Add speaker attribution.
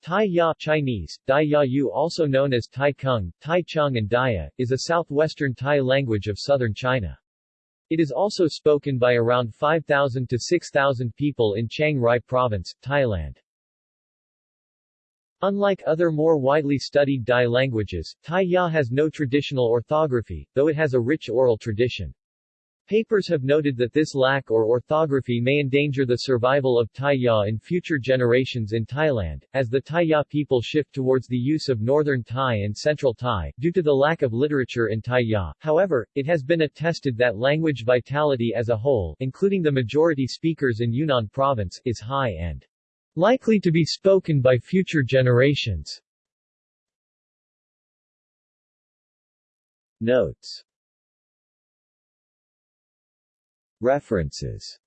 Speaker 1: Tai Ya Chinese, Dai Ya Yu also known as Tai Kung, Tai Chung and Daya, is a southwestern Tai language of southern China. It is also spoken by around 5,000 to 6,000 people in Chiang Rai Province, Thailand. Unlike other more widely studied Dai languages, Tai Ya has no traditional orthography, though it has a rich oral tradition. Papers have noted that this lack or orthography may endanger the survival of Tai Ya in future generations in Thailand, as the Tai Ya people shift towards the use of Northern Thai and Central Thai, due to the lack of literature in Tai Ya. However, it has been attested that language vitality as a whole, including the majority speakers in Yunnan province, is high and likely to be spoken by future generations. Notes References